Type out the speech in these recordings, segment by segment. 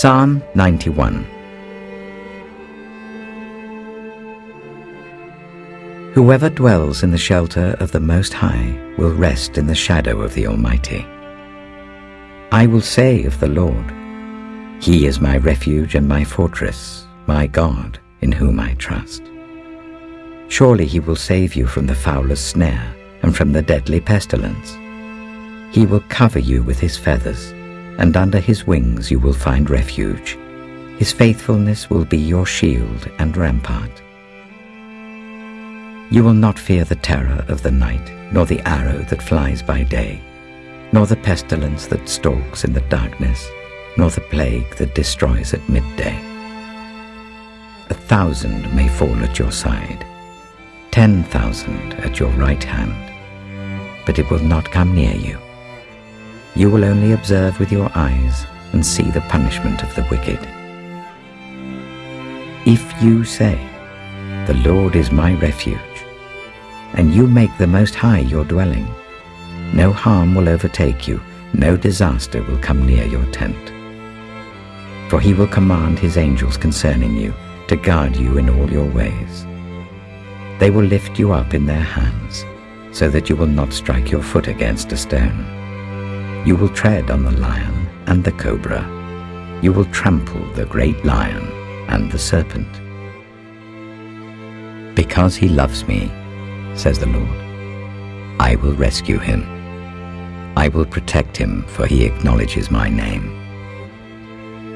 Psalm 91 Whoever dwells in the shelter of the Most High will rest in the shadow of the Almighty. I will say of the Lord, He is my refuge and my fortress, my God, in whom I trust. Surely he will save you from the fowler's snare and from the deadly pestilence. He will cover you with his feathers, and under his wings you will find refuge. His faithfulness will be your shield and rampart. You will not fear the terror of the night, nor the arrow that flies by day, nor the pestilence that stalks in the darkness, nor the plague that destroys at midday. A thousand may fall at your side, ten thousand at your right hand, but it will not come near you. You will only observe with your eyes and see the punishment of the wicked. If you say, The Lord is my refuge, and you make the Most High your dwelling, no harm will overtake you, no disaster will come near your tent. For he will command his angels concerning you to guard you in all your ways. They will lift you up in their hands, so that you will not strike your foot against a stone. You will tread on the lion and the cobra. You will trample the great lion and the serpent. Because he loves me, says the Lord, I will rescue him. I will protect him, for he acknowledges my name.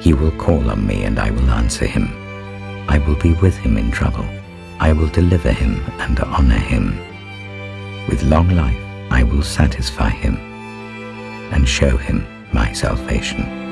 He will call on me, and I will answer him. I will be with him in trouble. I will deliver him and honor him. With long life I will satisfy him and show him my salvation.